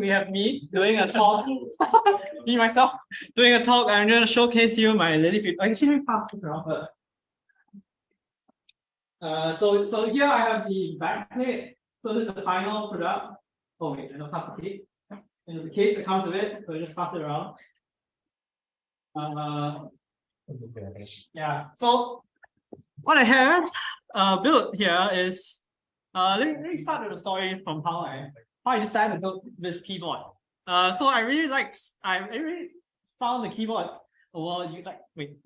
we have me doing a talk. me myself doing a talk. I'm going to showcase you my Lily. Actually, let pass it around first. Uh, so so here I have the backplate. So this is the final product. Oh wait, I don't have the case. And there's a case that comes with it. So just pass it around. Uh, yeah. So what I have uh built here is uh let me, let me start with the story from how I how I decided to build this keyboard. Uh so I really like I really found the keyboard well you like wait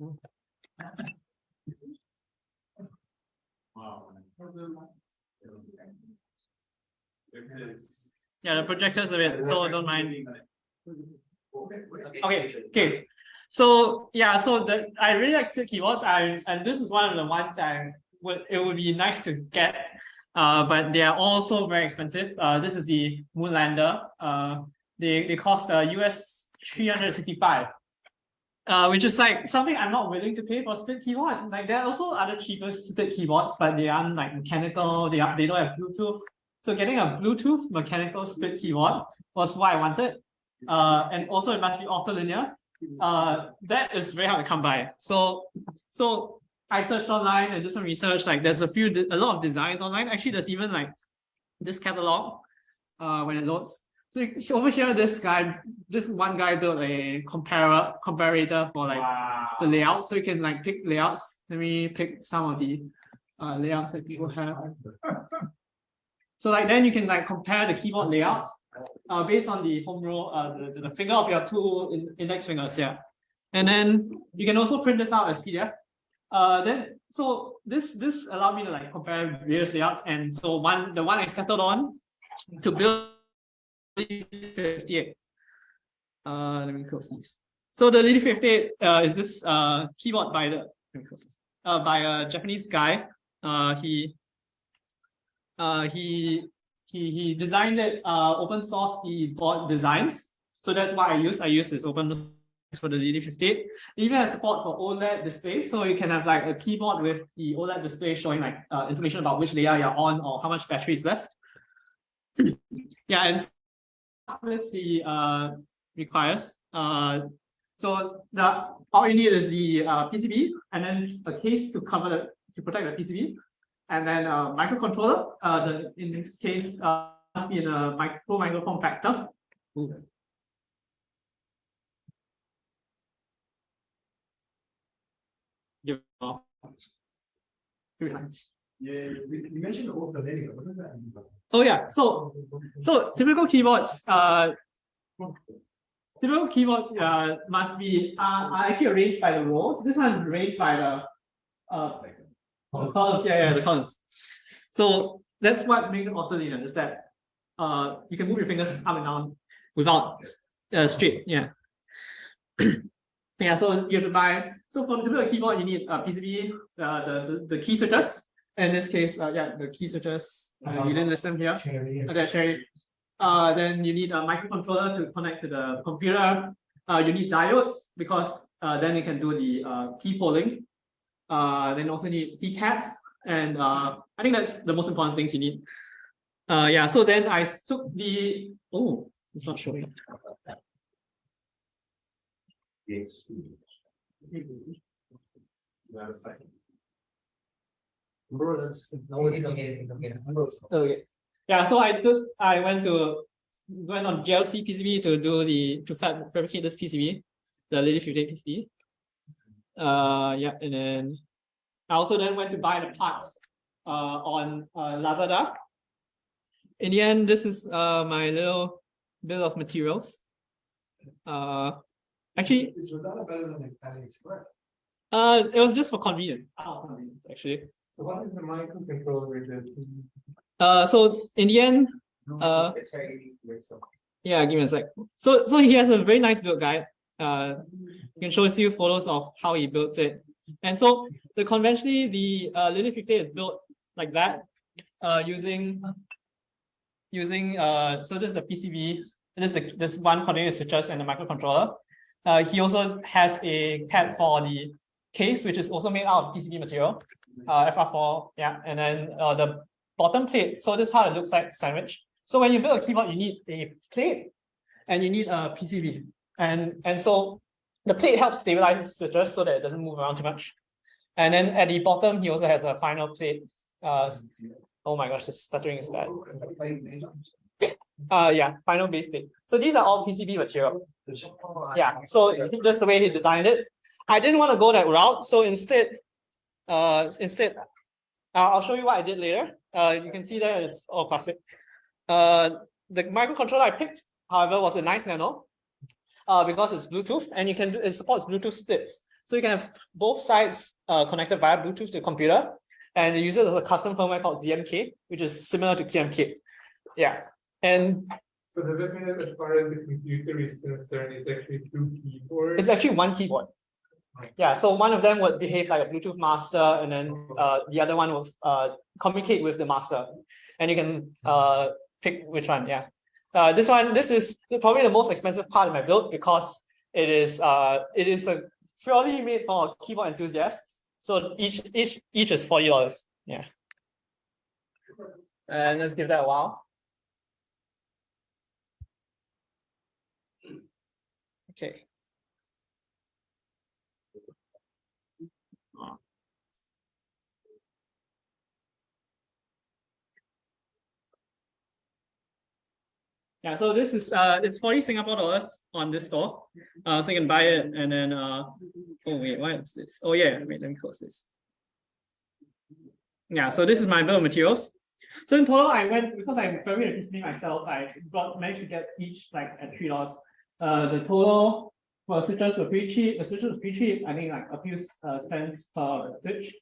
Wow. yeah the projector's a bit so don't mind okay okay so yeah so the I really like keyboards I and this is one of the ones I would it would be nice to get uh, but they are also very expensive. Uh, this is the Moonlander. Uh, they, they cost uh, US 365, uh, which is like something I'm not willing to pay for split keyboard. Like there are also other cheaper split keyboards, but they aren't like mechanical, they, are, they don't have Bluetooth. So getting a Bluetooth mechanical split keyboard was what I wanted. Uh, and also it must be linear. Uh, that is very hard to come by. So, so I searched online and did some research. Like there's a few, a lot of designs online. Actually, there's even like this catalog uh, when it loads. So, so over here, this guy, this one guy built a comparator, comparator for like wow. the layout. So you can like pick layouts. Let me pick some of the uh, layouts that people have. So like then you can like compare the keyboard layouts uh, based on the home row, uh, the, the finger of your two in, index fingers, yeah. And then you can also print this out as PDF. Uh, then so this this allowed me to like compare various layouts, and so one the one I settled on to build 58. Uh, let me close this. So the Lily 58 uh, is this uh keyboard by the uh by a Japanese guy. Uh, he uh he he he designed it uh open source He bought designs. So that's why I use. I use this open for the DD58. Even has support for OLED displays, so you can have like a keyboard with the OLED display showing like uh, information about which layer you're on or how much battery is left. yeah, and this he uh, requires. Uh, so the all you need is the uh, PCB and then a case to cover the, to protect the PCB, and then a microcontroller. Uh, the in this case uh, must be in a micro microphone factor. You know. Yeah, you mentioned. What does that mean? Oh yeah, so so typical keyboards, uh, typical keyboards uh, must be uh, are actually arranged by the rows. This one is arranged by the uh the columns. Yeah, yeah, the columns. So that's what makes it linear is that uh you can move your fingers up and down without uh, straight. Yeah. yeah, so you have to buy so for the typical keyboard, you need a PCB, uh, the, the, the key switches. In this case, uh, yeah, the key switches, uh, you didn't list them here. Okay, cherry. Uh, then you need a microcontroller to connect to the computer. Uh, you need diodes because uh, then you can do the uh, key polling. Uh, then also need keycaps. And uh, I think that's the most important things you need. Uh, yeah, so then I took the, oh, it's not showing. Yes. Bro, that's no, it's okay, okay. Yeah, so I took I went to went on JLC PCB to do the to fab, fabricate this PCB, the Lily 58 PCB. Uh yeah, and then I also then went to buy the parts uh on uh, Lazada. In the end, this is uh my little bill of materials. Uh actually better than AliExpress? Uh, it was just for convenience. Oh, convenience actually. So what is the microcontroller with Uh, so in the end, uh, yeah, give me a sec. So, so he has a very nice build guide. Uh, you can show you photos of how he builds it. And so the conventionally the uh, Lily 50 is built like that, uh, using using uh, so this is the PCB, this is the this one coordinated switches and the microcontroller. Uh, he also has a pad for the case, which is also made out of PCB material, uh, FR4, yeah, and then uh, the bottom plate. So this is how it looks like sandwich. So when you build a keyboard, you need a plate and you need a PCB. And, and so the plate helps stabilize the switches so that it doesn't move around too much. And then at the bottom, he also has a final plate. Uh, oh my gosh, the stuttering is bad. Uh, yeah, final base plate. So these are all PCB material. Yeah, so just the way he designed it. I didn't want to go that route, so instead, uh, instead, I'll show you what I did later. Uh, you can see that it's all plastic. Uh, the microcontroller I picked, however, was a nice nano, uh, because it's Bluetooth and you can do, it supports Bluetooth splits. So you can have both sides uh, connected via Bluetooth to the computer, and it uses a custom firmware called ZMK, which is similar to QMK. Yeah, and So does that mean that as far as the computer is concerned, it's actually two keyboards? It's actually one keyboard. Yeah, so one of them would behave like a Bluetooth master, and then uh, the other one will uh, communicate with the master. And you can uh, pick which one, yeah. Uh, this one, this is probably the most expensive part of my build because it is uh, it is a purely made for keyboard enthusiasts. So each each each is forty dollars. Yeah. And let's give that a while. Okay. Yeah, so this is uh it's 40 Singapore dollars on this store. Uh so you can buy it and then uh oh wait, why is this? Oh yeah, wait, let me close this. Yeah, so this is my bill of materials. So in total, I went because I'm very PCB myself, I got managed to get each like at three dollars. Uh the total for switches were pretty cheap. The switches were pretty cheap, I mean like a few uh, cents per switch.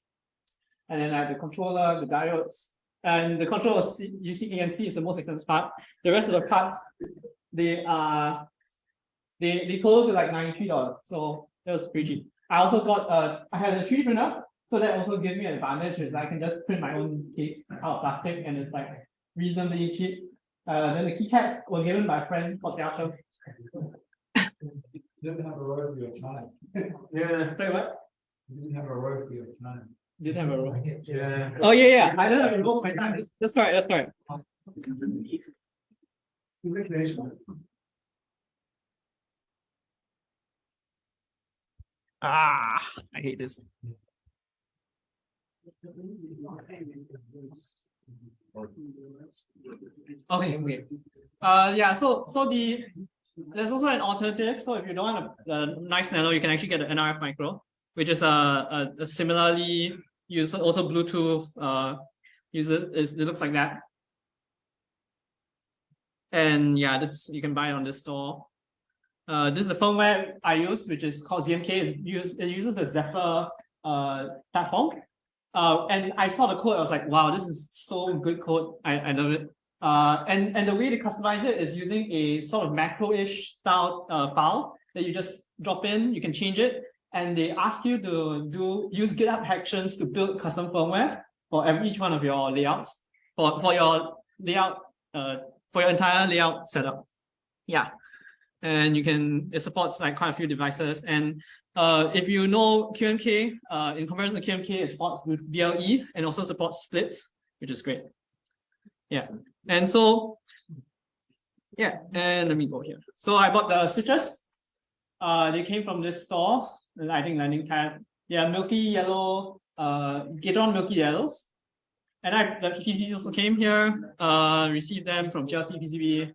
And then I have the controller, the diodes, and the controller you is the most expensive part. The rest of the parts, they are they they total to like $93. So that was pretty cheap. I also got uh I had a 3D printer, so that also gave me an advantage is I can just print my own case out of plastic and it's like reasonably cheap. Uh then the keycaps were given by a friend called Theater. You Didn't have a royalty of time. Yeah. Wait, what? You Didn't have a royalty of time. Didn't have a roll. Yeah. Oh yeah, yeah. I don't have to involve my time. That's- That's correct. That's correct. Congratulations. Ah, I hate this. Okay, okay. Uh, yeah. So, so the there's also an alternative. So if you don't want a, a nice nano, you can actually get an NRF micro, which is a, a, a similarly use also Bluetooth. Uh, user is it looks like that. And yeah, this you can buy it on this store. Uh, this is the firmware I use, which is called ZMK. It's used, it uses the Zephyr uh, platform. Uh, and I saw the code, I was like, wow, this is so good code. I, I love it. Uh, and, and the way to customize it is using a sort of macro-ish style uh, file that you just drop in, you can change it, and they ask you to do use GitHub Actions to build custom firmware for every each one of your layouts, for, for your layout, uh, for your entire layout setup. Yeah. And you can, it supports like quite a few devices. And uh, if you know QMK, uh, in comparison to QMK, it supports BLE and also supports splits, which is great. Yeah. And so, yeah, and let me go here. So I bought the switches. Uh, they came from this store, I think Landing Pad. Are milky yellow, uh, Gateron milky yellows. And I, the PCBs also came here, uh, received them from JLC PCB.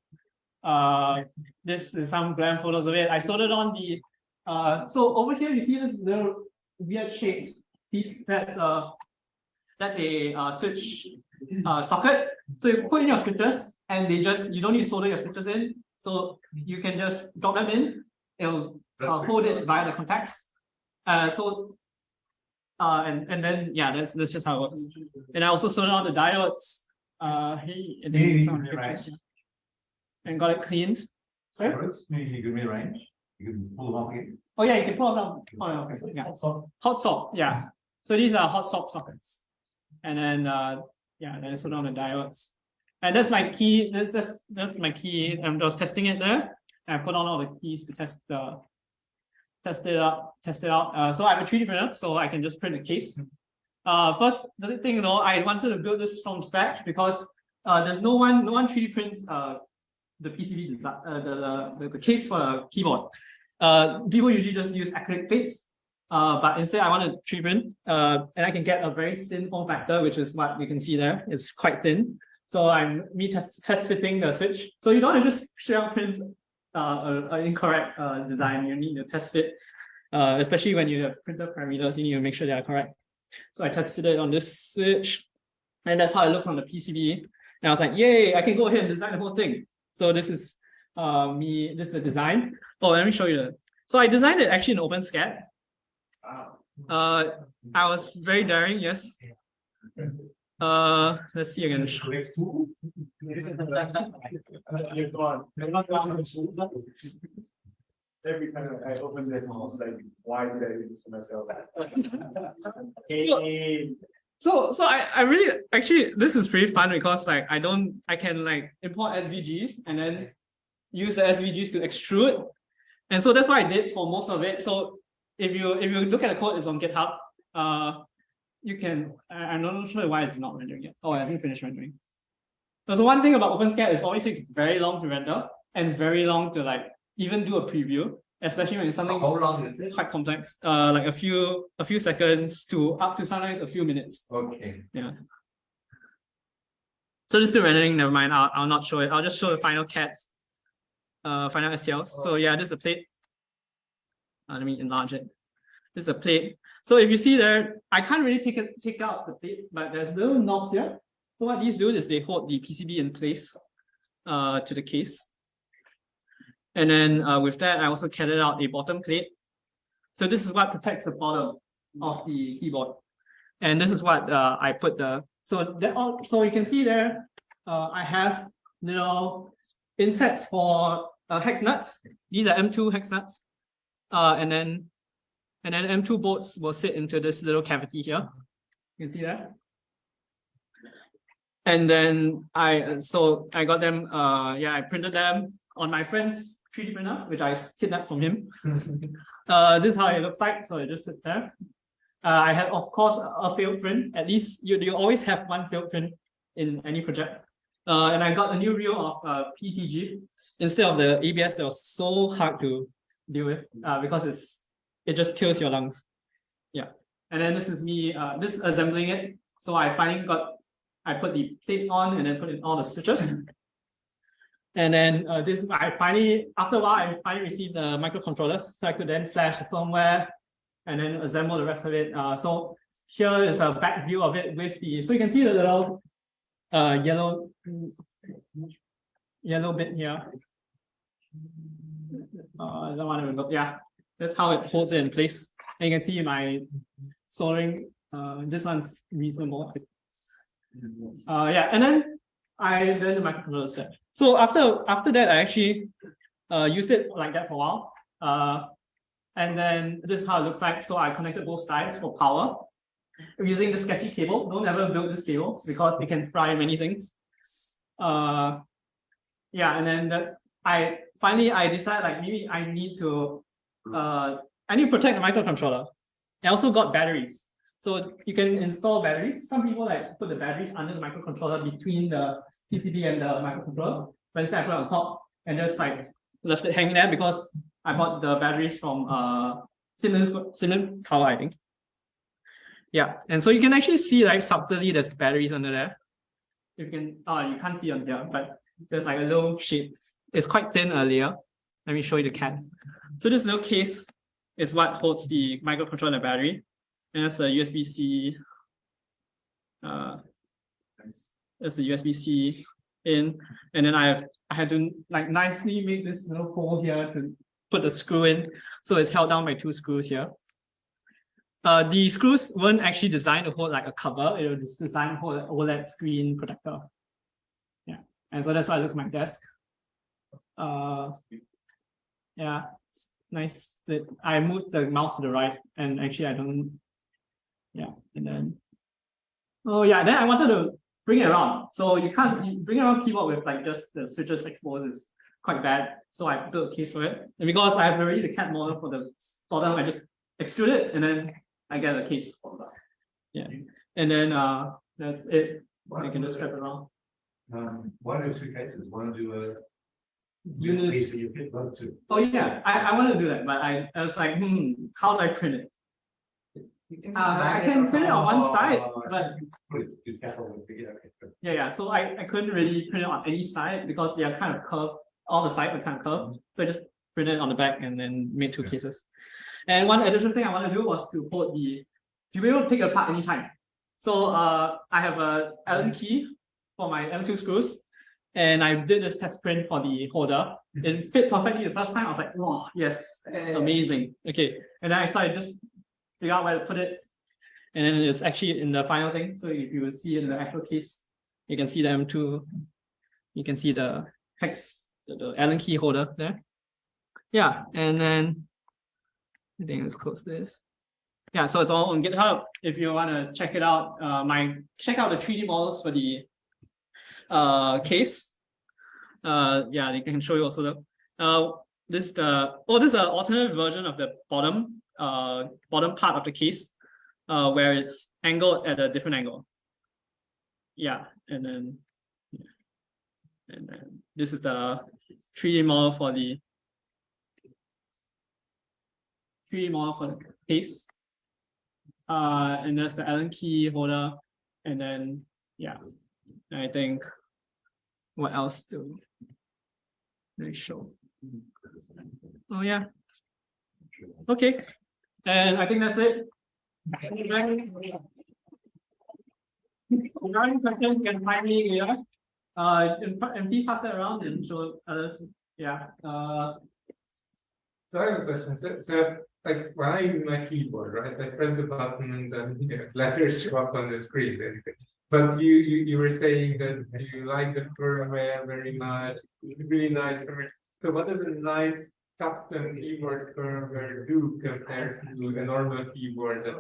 Uh, this is some glam photos of it. I soldered on the, uh, so over here you see this little weird shaped piece. That's a, that's a uh, switch uh, socket. So you put in your switches and they just, you don't need to solder your switches in. So you can just drop them in. It'll uh, hold it via the contacts. Uh, so, uh, and, and then, yeah, that's, that's just how it works. And I also soldered on the diodes. Uh, hey, and then some mid-range. And got it cleaned. Sorry? Maybe you could mid-range, you can pull them off again. Oh yeah, you can pull them down. Oh, okay, yeah. Hot swap, yeah. So these are hot swap sockets. And then, uh, yeah, then I solder on the diodes. And that's my key, that's, that's my key. I was testing it there. I put on all the keys to test the, test it out, test it out. Uh, so I have a 3D printer, so I can just print the case. Uh, first, the thing, you know, I wanted to build this from scratch because uh, there's no one, no one 3D prints uh, the PCB design, uh, the, the, the case for a keyboard. Uh, people usually just use acrylic plates. Uh, but instead I want to 3D uh, and I can get a very thin form factor, which is what you can see there. It's quite thin. So I'm me test, test fitting the switch. So you don't want to just out print uh, an incorrect uh, design. You need to test fit, uh, especially when you have printer parameters, you need to make sure they are correct. So I test fitted on this switch, and that's how it looks on the PCB. And I was like, yay, I can go ahead and design the whole thing. So this is uh, me, this is the design. Oh, let me show you the. So I designed it actually in OpenSCAD. Uh, I was very daring, yes. Uh, let's see again. Every time I open this, I was like, why did I do this to myself? So, so I, I really, actually, this is pretty fun because like, I don't, I can like import SVGs and then use the SVGs to extrude. And so that's what I did for most of it. So if you, if you look at the code, it's on GitHub. Uh, you can, I, I'm not sure why it's not rendering yet. Oh, it hasn't finished rendering. So one thing about OpenSCAD is always takes very long to render and very long to like even do a preview, especially when it's something How long is it? quite complex, uh, like a few a few seconds to up to sometimes a few minutes. Okay. Yeah. So this is the rendering. Never mind. I'll I'll not show it. I'll just show the final CADs, uh, final STLs. So yeah, this is the plate. Uh, let me enlarge it. This is the plate. So if you see there, I can't really take it take out the plate, but there's little knobs here. So what these do is they hold the PCB in place, uh, to the case. And then uh, with that, I also carried out a bottom plate. So this is what protects the bottom of the keyboard. And this is what uh, I put the, so that all, so you can see there, uh, I have little insets for uh, hex nuts. These are M2 hex nuts. Uh, and then, and then M2 bolts will sit into this little cavity here. You can see that. And then I, so I got them, uh, yeah, I printed them on my friend's 3D printer, which I kidnapped from him. uh, this is how it looks like. So it just sit there. Uh, I have, of course, a failed print. At least you, you always have one failed print in any project. Uh, and I got a new reel of uh, PETG instead of the ABS that was so hard to deal with uh, because it's it just kills your lungs. Yeah. And then this is me uh, this assembling it. So I finally got I put the plate on and then put in all the switches. And then uh, this, I finally, after a while, I finally received the microcontrollers, so I could then flash the firmware and then assemble the rest of it. Uh, so here is a back view of it with the, so you can see the little uh, yellow, yellow bit here. Uh, want to remember, yeah, that's how it holds it in place. And you can see my soldering, uh, this one's reasonable. Uh, yeah, and then I then the microcontroller set. So after after that, I actually uh, used it like that for a while. Uh, and then this is how it looks like. So I connected both sides for power using the sketchy cable. Don't ever build this table because it can fry many things. Uh, yeah, and then that's I finally I decided like maybe I need to uh I need to protect the microcontroller. I also got batteries. So you can install batteries. Some people like put the batteries under the microcontroller between the PCB and the microcontroller. But instead I put it on top and just like left it hanging there because I bought the batteries from uh Sim Lim Siemens Tower, I think. Yeah, and so you can actually see like subtly there's batteries under there. If you can, oh, you can't see on here, but there's like a little shape. It's quite thin earlier. Let me show you the CAD. So this little case is what holds the microcontroller battery. And that's the USB-C. Uh, that's the USB-C in, and then I have I had to like nicely make this little hole here to put the screw in, so it's held down by two screws here. Uh, the screws weren't actually designed to hold like a cover; it was designed to hold an OLED screen protector. Yeah, and so that's why it looks like my desk. Uh, yeah, nice. That I moved the mouse to the right, and actually I don't yeah, and then, oh yeah, then I wanted to bring it around. So you can't you bring around keyboard with like just the switches exposed is quite bad. So I built a case for it. And because I have already the CAD model for the solder, I just extrude it and then I got a case for that. Yeah. And then uh that's it. I can just strap it around. Um, why do two cases? Want to do a unit. Basically, you fit one too. Oh yeah, I, I want to do that, but I, I was like, hmm, how do I print it? Uh, I can print it on one side, but Put it, it's capital and figure it out. yeah, yeah, so I, I couldn't really print it on any side because they are kind of curved, all the sides are kind of curved, so I just printed it on the back and then made two cases. And one additional thing I want to do was to hold the, to be able to take it apart anytime. So uh, I have a Allen key for my M2 screws, and I did this test print for the holder. It fit perfectly the first time. I was like, wow, yes, amazing. Okay, and then I started just figure out where to put it. And then it's actually in the final thing. So if you will see in the actual case, you can see them too. You can see the hex, the, the Allen key holder there. Yeah, and then I think let's close this. Yeah, so it's all on GitHub. If you want to check it out, uh, my check out the 3D models for the uh case. Uh, yeah, they can show you also the uh this is the oh this is an alternate version of the bottom uh bottom part of the case uh where it's angled at a different angle. Yeah, and then yeah. and then this is the 3D model for the 3D model for the case. Uh, and there's the Allen key holder, and then yeah, I think what else do they show? Oh yeah. Okay, and I think that's it. Regarding questions, you can find me here. Uh, and, and please pass it around and show others. Yeah. Uh, So I have a question, so, so, like, when I use my keyboard, right, I press the button and then, you know, letters show up on the screen, basically. But you, you, you were saying that you like the firmware very much, It's really nice firmware. So what does a nice custom keyboard firmware do compared to a normal keyboard that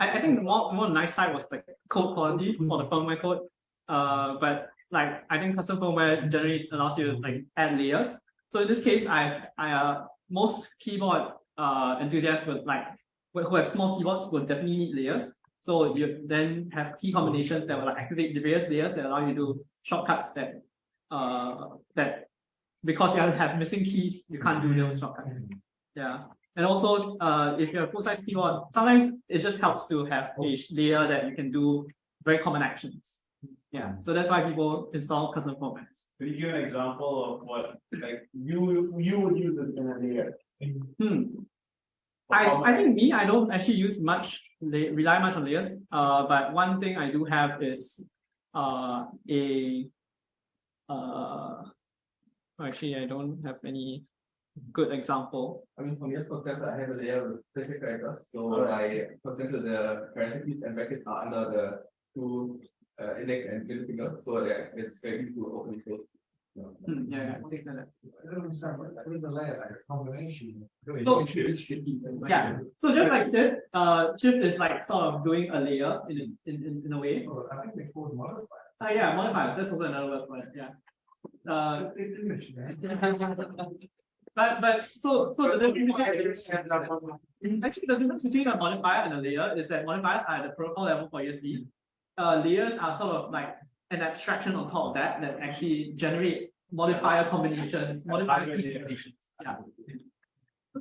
I, I think the more, more nice side was the code quality for the firmware code. Uh, but like, I think custom firmware generally allows you to like add layers. So in this case, I, I, uh, most keyboard, uh, enthusiasts would like, who who have small keyboards will definitely need layers. So you then have key combinations that will like activate the various layers that allow you to do shortcuts that, uh, that because you have missing keys, you can't do those shortcuts. Yeah. And also, uh, if you have full-size keyboard, sometimes it just helps to have a layer that you can do very common actions. Yeah, so that's why people install custom formats. Could you give an example of what, like, you, you would use it in a layer? Hmm. I, I think me, I don't actually use much, rely much on layers, uh, but one thing I do have is, uh, a, uh, actually, I don't have any good example. I mean, from your perspective, I have a layer with specific characters, so I, for example, the parentheses and brackets are under the two uh, index and middle finger, so that it's very easy to open and close. Hmm, yeah, yeah, like that. I don't understand, what, what is a layer, like a combination? So- just like this, uh, shift is like sort of doing a layer in, a- in, in, in a way. Oh, I think they call it modifier. Uh, yeah, modifiers, that's also another word for it, yeah. Uh, It's an image, man. but, but, so, so the difference. Actually, the difference between a modifier and a layer is that modifiers are at the protocol level for USB. Uh, layers are sort of like an abstraction on top of that, that actually generate modifier combinations, modifier combinations, yeah.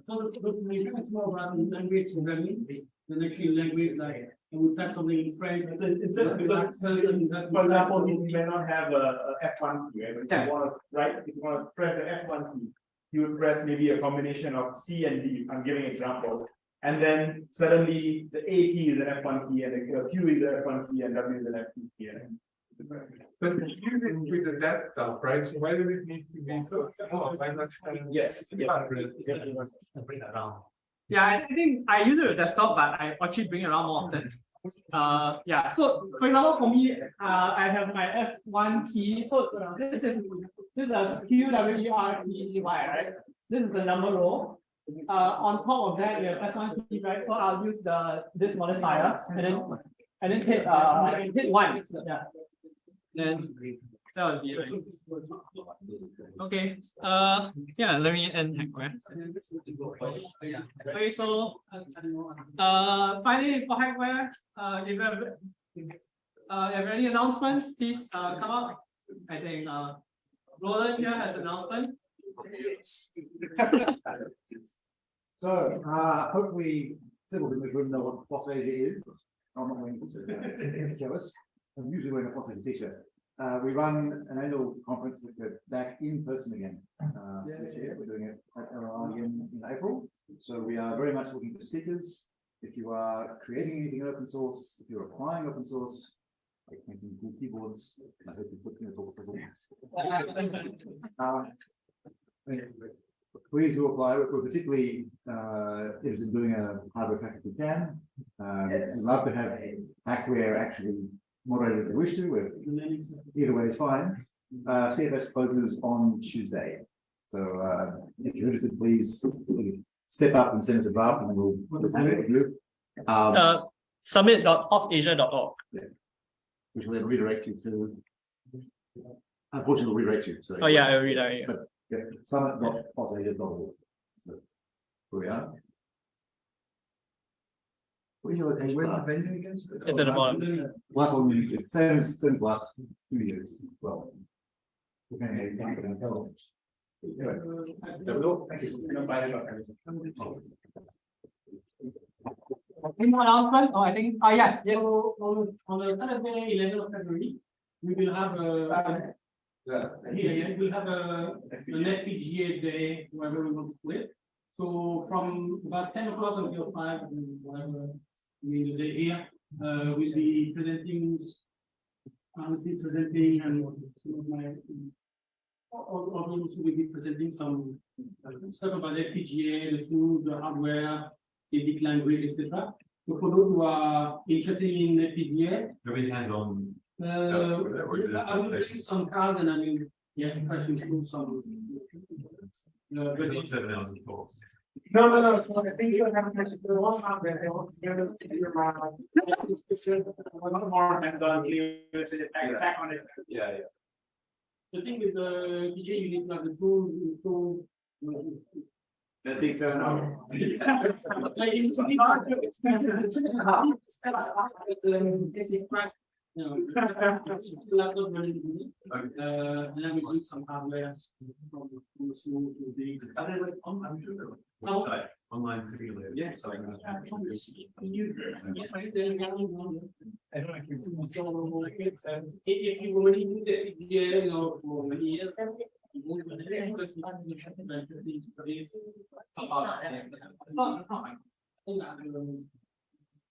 So the maybe it's more about language programming than actually language like I would type something in French. but then Instead of like telling that. For example, you may not have a, a F one key, right? But Yeah. you wanna, right, if you wanna press the F one key. You would press maybe a combination of C and D, I'm giving example. And then suddenly the A key is an F one key and the Q is an F one key and W is an F two key. and- But you use it with a desktop, right? So why does it need to be so small? Why not? sure. Yes, yeah. Bring that down. Yeah, I I think I use it with desktop, but I actually bring it around more often. Uh, yeah, so for example, for me, uh, I have my F one key, so this is, this is a Q W E R T E Y, right? This is the number row. Uh, on top of that, you have F one key, right? So I'll use the, this modifier, and then, and then hit, uh, hit one, yeah. Then, that would be. Okay, uh, yeah, let me end hackware. Okay, so, uh, finally for hackware, uh, if you have, uh, have any announcements, please, uh, come up. I think, uh, Roland here has an announcement. So, uh, hopefully, several people room know what FOSSASIA is. I'm not going to tell us. I'm usually wearing a FOSSASIA t-shirt. Uh, we run an annual conference that we're back in person again. Uh, this year, we're doing it at LLI again in April. So we are very much looking for speakers. If you are creating anything in open source, if you're applying open source, like making cool keyboards, I hope you put in the talk Uh, Please do apply, we're particularly uh interested in doing a hardware package we can. Uh, we'd love to have hackware actually moderated if you wish to, we're either way is fine. Uh, CFS closes on Tuesday. So, uh, if you're interested, please step up and send us a draft and we'll. we'll have it with you. Um, Uh, summit.fossasia.org. which will then redirect you to. Unfortunately, we redirect you, so. Oh, yeah, I read that. yeah. Yeah, summit dot org. So, here we are. Where's the venue again? It's at the bottom. Blackpool Music, same as, same as last two years, as well. depending how you count it, Anyway, there we go. Thank you. Anyone else, right? Oh, I think, ah, yes, yes, so on, on the Saturday, eleventh of February, we will have a. Here, yeah, we'll have a, an FPGA day, wherever we want to split. So from about ten o'clock until five, whatever, I mean, the day here, uh, we'll be presenting. I will be presenting and some of my. Those will be presenting some uh, stuff about FPGA, the tools, the hardware, basic language, etc. So for those who are interested in FPGA, Very hands-on. uh, whatever. I will bring some cards and I will, yeah, try to show some. Uh, but it's, Seven hours of talks. no, no, no, so I think you have to, the one out there, they want to give it to your, uh, this picture, one more and done, leave it, back, back on it. Yeah, yeah. The thing with the DJ, you need to the tool, the tool. That takes seven hours. Like, it's really hard to explain. This is crash, you know. Laptop running, uh, and then we do some hardware. From from small to big. Are they like online, Oh. website, online simulator? Yeah. So, Yes, I did. I don't actually. So, like, it's, um, if, if you already do the, yeah, you know, for many years. you won't do it, because you can't do something like this, but it's- It's not, it's not. I think, um, the presentation that I gave, is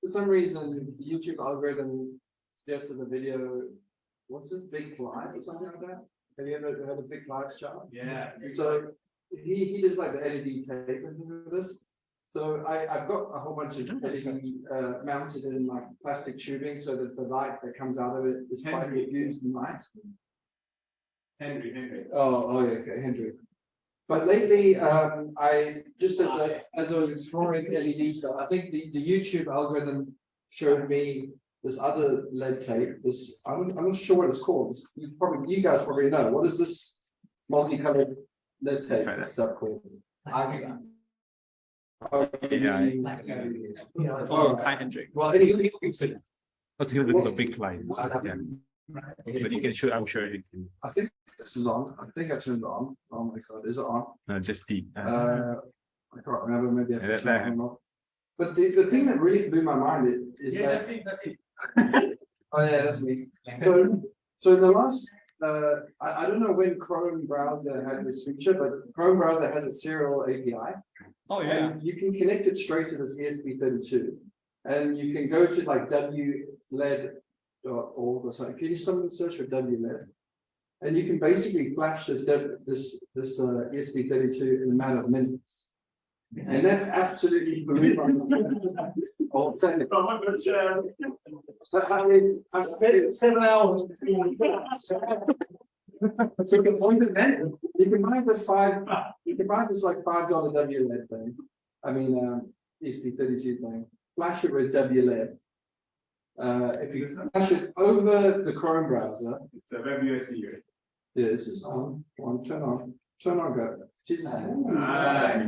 for some reason, the YouTube algorithm suggested a video, what's this, Big Clive or something like that? Have you ever heard of Big Clive's chart? Yeah. So he, he does like the LED tape and things like this. So I, I've got a whole bunch of LED uh, mounted in like plastic tubing so that the light that comes out of it is quite Henry. diffused and nice. Henry, Henry. Oh, oh, yeah, okay, Hendrik. But lately, um, I, just as I, as I was exploring LED stuff, I think the, the YouTube algorithm showed me this other lead tape, this, I'm, I'm not sure what it's called, It's- you probably, you guys probably know, what is this multicolored lead tape stuff called? I- Oh, Oh, Kai Hendrik. Well, anyway, Let's give it a big line. Yeah. But you can show, I'm sure you can, I think this is on, I think I turned it on, oh my god, is it on? No, just the. Uh, I can't remember, maybe. I Yeah, have to that- check or. But the, the thing that really blew my mind is Yeah, that, that's it, that's it. oh yeah, that's me. So, so in the last, uh, I, I don't know when Chrome browser had this feature, but Chrome browser has a serial API. Oh, yeah. And you can connect it straight to this ESP thirty-two. And you can go to like WLED dot org or something. Can you someone search for WLED? And you can basically flash this, this, this, uh, ESP thirty-two in a matter of minutes. And that's absolutely. believable. Oh. But I mean, I bet it's seven hours. So you can point it then, you can buy this five, you can buy this like five dollar WLED thing. I mean, um, ESP thirty-two thing, flash it with WLED. Uh, if you flash it over the Chrome browser, It's a web USB. right? yeah, this is on, on, turn on, turn on, go. Jesus. Ah.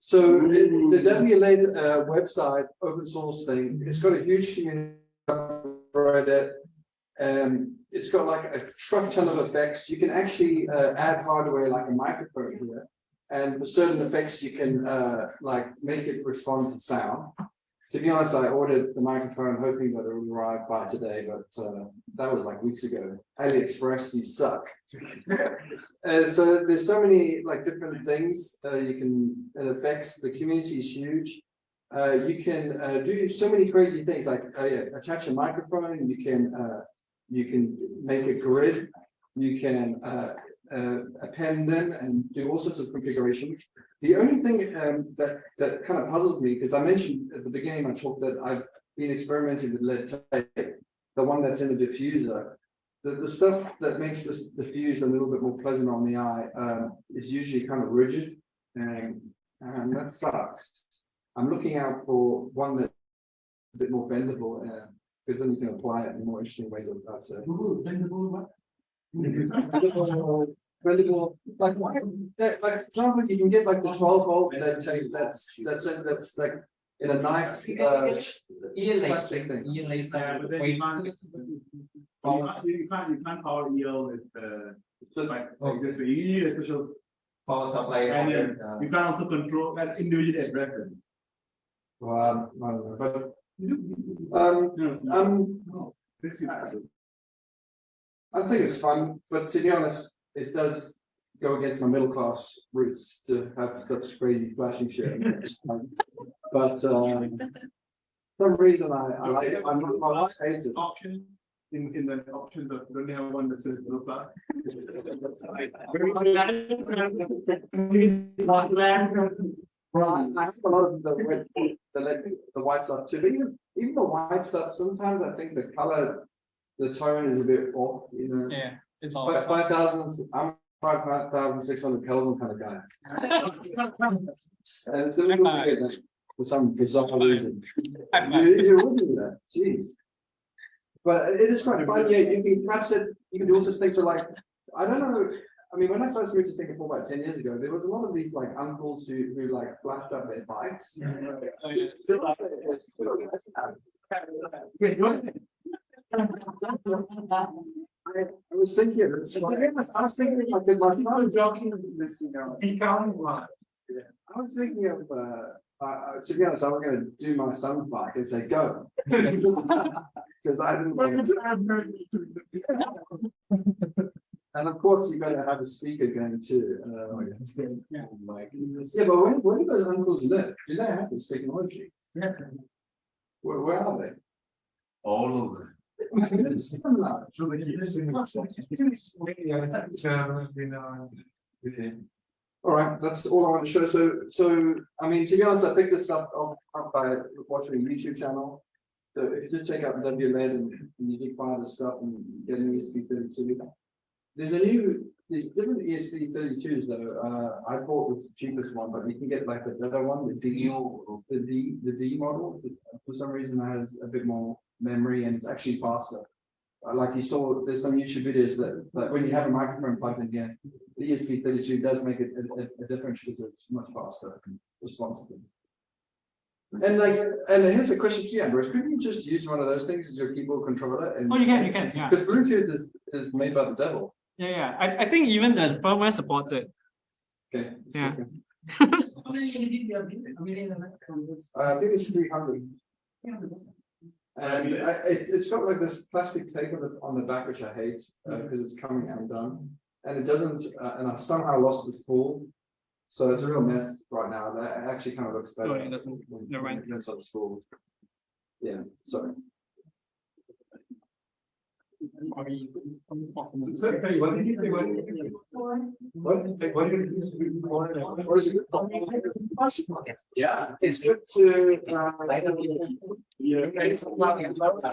So the, the WLED uh, website, open source thing, it's got a huge community. Um, it's got like a truck ton of effects. You can actually uh, add hardware like a microphone here. And for certain effects, you can uh, like make it respond to sound. To be honest, I ordered the microphone hoping that it would arrive by today, but uh, that was like weeks ago. AliExpress, you suck. Uh, so there's so many like different things uh, you can, it affects, the community is huge. Uh, you can uh, do so many crazy things like uh, yeah, attach a microphone, you can uh, you can make a grid, you can append them and do all sorts of configuration. The only thing um, that that kind of puzzles me, because I mentioned at the beginning, I talked that I've been experimenting with lead tape, the one that's in the diffuser. The, the stuff that makes this diffuse a little bit more pleasant on the eye um, is usually kind of rigid and, and that sucks. I'm looking out for one that's a bit more bendable, uh, because then you can apply it in more interesting ways. Say. Ooh, bendable what? Bendable, bendable, like, why- that- like, for example, you can get like the twelve volt, that tape, that's, that's, it, that's like. In a nice, uh, Year plastic later, thing. year. Yeah, but then you can't, you can't, you can't, power EL with, uh, like, like this way, you need a special, Power supply. and then uh, you can't also control, and individually address them. well, I don't know, but, um, No, um, no, this is. I think it's fun, but to be honest, it does go against my middle class roots to have such crazy flashing shit. But, um, some reason I, I like it, I'm, my wife hates it. Option, in, in the options of, don't have one that says middle class? Right, I have a lot of the red, the lead, the white stuff too, but even, even the white stuff, sometimes I think the color. The tone is a bit off, you know, Yeah, it's all. but five thousand, I'm five thousand six hundred Kelvin kind of guy. And it's a little bit, like, for some bizarre reason. You, you wouldn't do that, jeez. But it is quite fun, yeah, you can perhaps it, you can do all sorts of things, so like, I don't know. I mean, when I first moved to Singapore about ten years ago, there was a lot of these like uncles who, who like flashed up their bikes. Oh, yeah. Still like it's still like that. I I was thinking, of it, so I was- I was thinking, like, did my son jogging this, you know. I was thinking of, uh, uh, uh, to be honest, I was gonna do my son's bike and say, go. Cause I didn't. want to- And of course, you gotta have a speaker going too. uh, Yeah. like, Yeah, but where, where do those uncles live? Do they have this technology? Yeah. Where, where are they? All over. All right, that's all I want to show. So, so, I mean, to be honest, I picked this up, up by watching a YouTube channel. So if you just check out WLED and and you just buy the stuff and get an thirty-two. There's a new, there's different ESP thirty-twos though. Uh, I bought the cheapest one, but you can get like the better one, the D, the D, the D model. For some reason, has a bit more memory and it's actually faster. Uh, Like you saw, there's some YouTube videos that, that when you have a microphone plugged in here, the ESP thirty-two does make it a, a, a difference because it's much faster and responsive. And like, and here's a question to you, Ambrose, couldn't you just use one of those things as your keyboard controller and? Oh, you can, you can, yeah. Because Bluetooth is, is made by the devil. Yeah, yeah. I, I think even the firmware supports it. Okay. Yeah. Uh, I think it's three hundred. And I, it's, it's got like this plastic tape on the, on the back, which I hate, uh, because it's coming undone. And it doesn't, uh, and I've somehow lost the spool. So it's a real mess right now, that actually kind of looks better. Oh, it doesn't. Never mind. It's on the spool. Yeah, sorry. Sorry. So, sorry, what did you say? What did you say? What, what did you What is? Yeah, it's good to, uh. Yeah.